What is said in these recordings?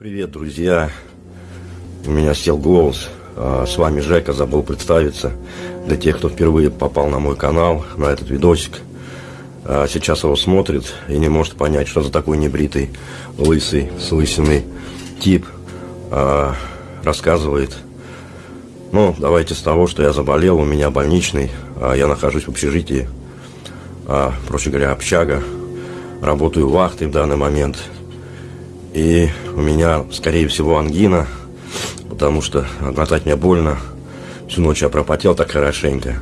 Привет, друзья! У меня сел голос. А, с вами Жека, забыл представиться. Для тех, кто впервые попал на мой канал, на этот видосик. А, сейчас его смотрит и не может понять, что за такой небритый, лысый, с лысиной тип а, рассказывает. Ну, давайте с того, что я заболел, у меня больничный, я нахожусь в общежитии, проще говоря, общага. Работаю вахтой в данный момент – и у меня, скорее всего, ангина, потому что глотать мне больно. Всю ночь я пропотел так хорошенько.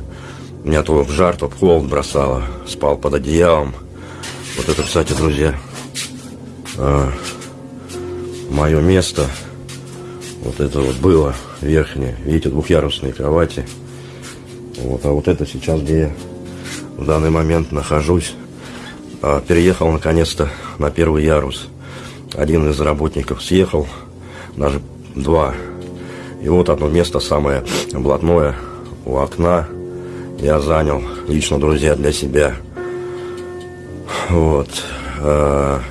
Меня то в жар, то в холод бросало. Спал под одеялом. Вот это, кстати, друзья, а, мое место. Вот это вот было верхнее. Видите, двухъярусные кровати. Вот, а вот это сейчас, где я в данный момент нахожусь. А, переехал наконец-то на первый ярус. Один из работников съехал, даже два. И вот одно место самое блатное у окна я занял лично, друзья, для себя. Вот. А,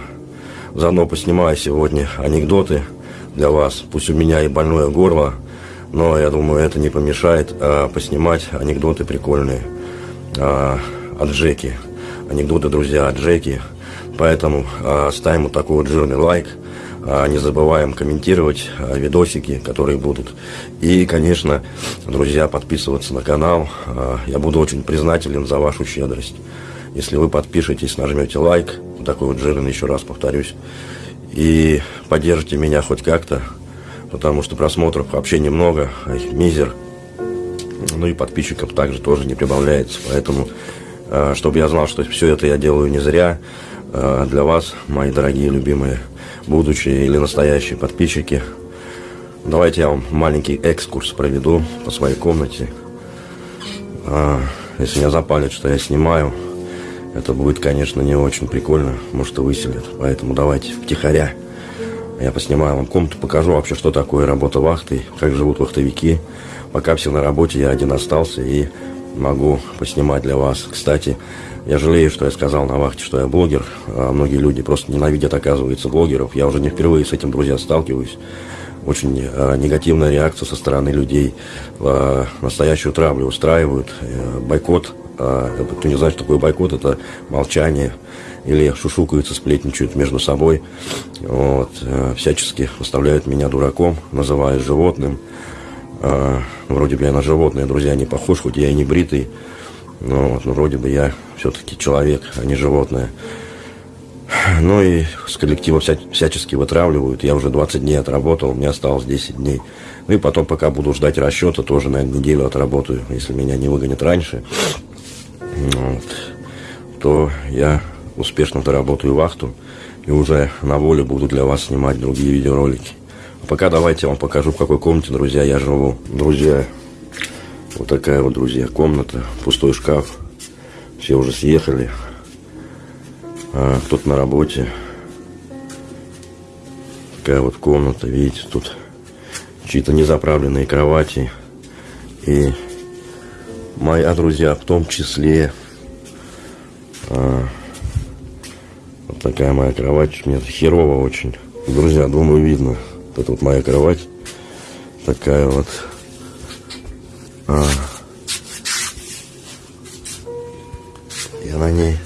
заодно поснимаю сегодня анекдоты для вас. Пусть у меня и больное горло, но я думаю, это не помешает а, поснимать анекдоты прикольные а, от Джеки. Анекдоты, друзья, от Джеки. Поэтому э, ставим вот такой вот жирный лайк. Э, не забываем комментировать э, видосики, которые будут. И, конечно, друзья, подписываться на канал. Я буду очень признателен за вашу щедрость. Если вы подпишетесь, нажмете лайк, вот такой вот жирный, еще раз повторюсь, и поддержите меня хоть как-то, потому что просмотров вообще немного, а их мизер. Ну и подписчиков также тоже не прибавляется. Поэтому, чтобы я знал, что все это я делаю не зря, для вас, мои дорогие, любимые, будущие или настоящие подписчики. Давайте я вам маленький экскурс проведу по своей комнате. А, если меня запалят, что я снимаю, это будет, конечно, не очень прикольно. Может, и выселят. Поэтому давайте втихаря. Я поснимаю вам комнату, покажу вообще, что такое работа вахтой, как живут вахтовики. Пока все на работе, я один остался и могу поснимать для вас. Кстати, я жалею, что я сказал на вахте, что я блогер. А многие люди просто ненавидят, оказывается, блогеров. Я уже не впервые с этим, друзья, сталкиваюсь. Очень э, негативная реакция со стороны людей. Э, настоящую травлю устраивают. Э, бойкот. Э, кто не знает, что такое бойкот, это молчание. Или шушукаются, сплетничают между собой. Вот, э, всячески выставляют меня дураком, называют животным. Э, вроде бы я на животное, друзья, не похож, хоть я и не бритый. Но, вот, но вроде бы я все-таки человек, а не животное. Ну и с коллектива вся, всячески вытравливают. Я уже 20 дней отработал, мне осталось 10 дней. Ну и потом, пока буду ждать расчета, тоже, на неделю отработаю, если меня не выгонят раньше. Вот, то я успешно доработаю вахту и уже на воле буду для вас снимать другие видеоролики. Пока давайте я вам покажу, в какой комнате, друзья, я живу. Друзья, вот такая вот, друзья, комната, пустой шкаф. Все уже съехали. А, кто-то на работе. Такая вот комната, видите, тут чьи-то незаправленные кровати. И моя друзья в том числе. А, вот такая моя кровать. Мне херово очень. Друзья, думаю, видно. Это вот моя кровать. Такая вот. А, Я на ней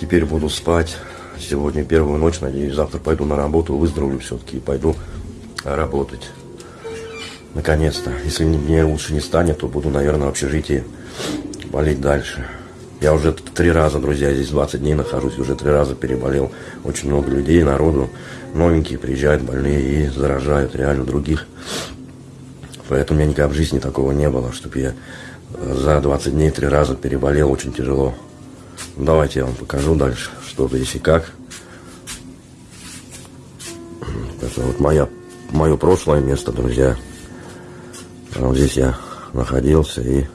теперь буду спать. Сегодня первую ночь, надеюсь, завтра пойду на работу, выздоровлю все-таки и пойду работать. Наконец-то. Если мне лучше не станет, то буду, наверное, в общежитии болеть дальше. Я уже три раза, друзья, здесь 20 дней нахожусь, уже три раза переболел. Очень много людей, народу, новенькие приезжают больные и заражают реально других. Поэтому у меня никогда в жизни такого не было, чтобы я за 20 дней три раза переболел, очень тяжело. Давайте я вам покажу дальше, что здесь и как. Это вот моя, мое прошлое место, друзья. Вот здесь я находился и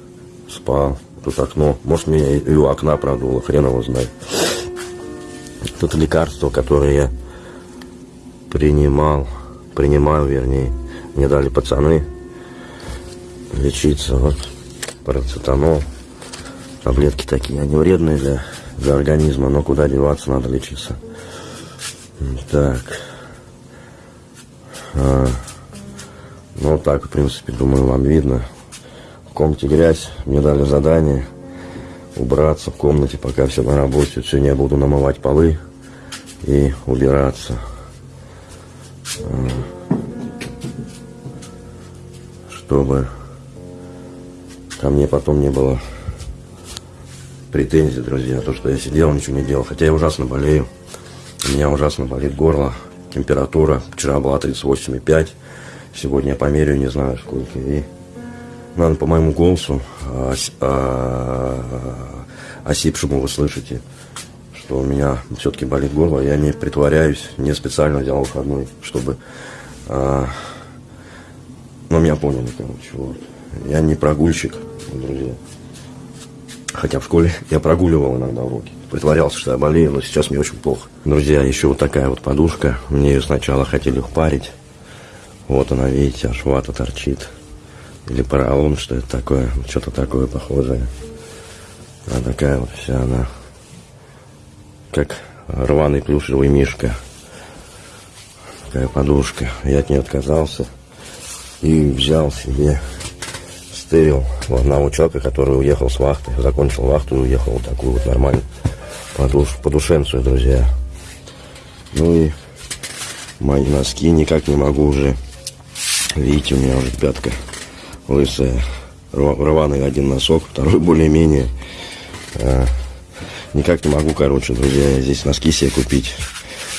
спал. Тут окно. Может, меня и у окна продуло, хрен его знает. Тут лекарство, которое я принимал, принимаю, вернее. Мне дали пацаны лечиться. Вот парацетамол. Таблетки такие, они вредные для, для организма, но куда деваться, надо лечиться. Так. А, ну, так, в принципе, думаю, вам видно. Комнате грязь. Мне дали задание убраться в комнате, пока все на работе. Сегодня я буду намывать полы и убираться. А, чтобы ко мне потом не было претензий, друзья, то, что я сидел, ничего не делал. Хотя я ужасно болею. У меня ужасно болит горло, температура. Вчера была 38,5. Сегодня я померяю, не знаю сколько. И, наверное, по моему голосу ос, а, осипшему вы слышите, что у меня все-таки болит горло. Я не притворяюсь, не специально взял выходной, чтобы... А, ну, меня поняли, короче, вот. Я не прогульщик, друзья. Хотя в школе я прогуливал иногда уроки. Притворялся, что я болею, но сейчас мне очень плохо. Друзья, еще вот такая вот подушка. Мне ее сначала хотели впарить. Вот она, видите, аж вата торчит. Или поролон, что это такое. Что-то такое похожее. А такая вот вся она. Как рваный плюшевый мишка. Такая подушка. Я от нее отказался. И взял себе стырил у одного человека, который уехал с вахты, закончил вахту и уехал вот такую вот нормальную подуш, подушенцию, друзья. Ну и мои носки никак не могу уже. Видите, у меня уже пятка лысая. Рваный один носок, второй более-менее. А, никак не могу, короче, друзья, здесь носки себе купить.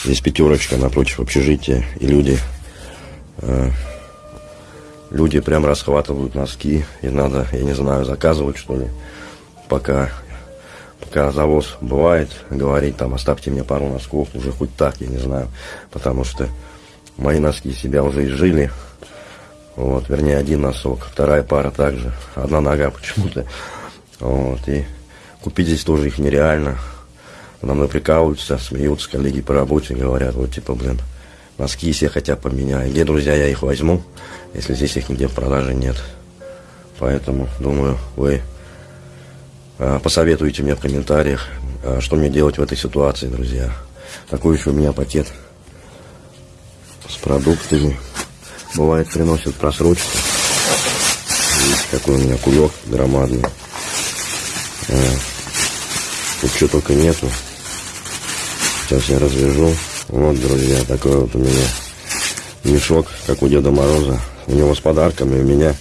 Здесь пятерочка напротив общежития. И люди а, люди прям расхватывают носки, и надо, я не знаю, заказывать что ли, пока, пока завоз бывает, говорить там, оставьте мне пару носков, уже хоть так, я не знаю, потому что мои носки себя уже изжили, вот, вернее, один носок, вторая пара также, одна нога почему-то, вот, и купить здесь тоже их нереально, на мной прикалываются, смеются коллеги по работе, говорят, вот, типа, блин, носки все хотя поменяю. Где, друзья, я их возьму, если здесь их нигде в продаже нет. Поэтому, думаю, вы а, посоветуете мне в комментариях, а, что мне делать в этой ситуации, друзья. Такой еще у меня пакет с продуктами. Бывает, приносят просрочку. Видите, какой у меня кулек громадный. А, тут что только нету. Сейчас я развяжу. Вот, друзья, такой вот у меня мешок, как у Деда Мороза. У него с подарками, у меня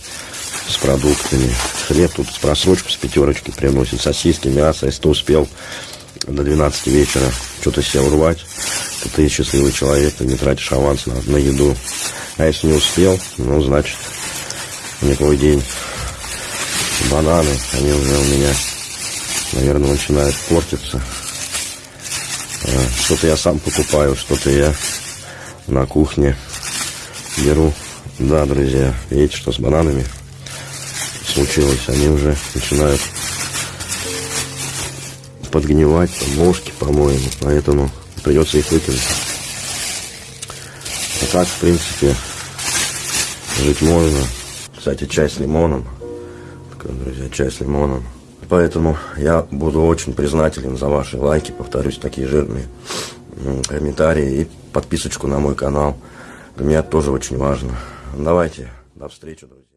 с продуктами. Хлеб тут с просрочкой, с пятерочки приносит. Сосиски, мясо. Если ты успел до 12 вечера что-то себе урвать, то ты счастливый человек, ты не тратишь аванс на, на еду. А если не успел, ну, значит, не твой день. Бананы, они уже у меня, наверное, начинают портиться. Э, что-то я сам покупаю, что-то я на кухне беру. Да, друзья, видите, что с бананами случилось? Они уже начинают подгнивать, там, ножки, по-моему, поэтому придется их выкинуть. Так, в принципе, жить можно. Кстати, чай с лимоном. Такой, друзья, чай с лимоном. Поэтому я буду очень признателен за ваши лайки, повторюсь, такие жирные комментарии и подписочку на мой канал. Для меня тоже очень важно. Давайте, до встречи, друзья.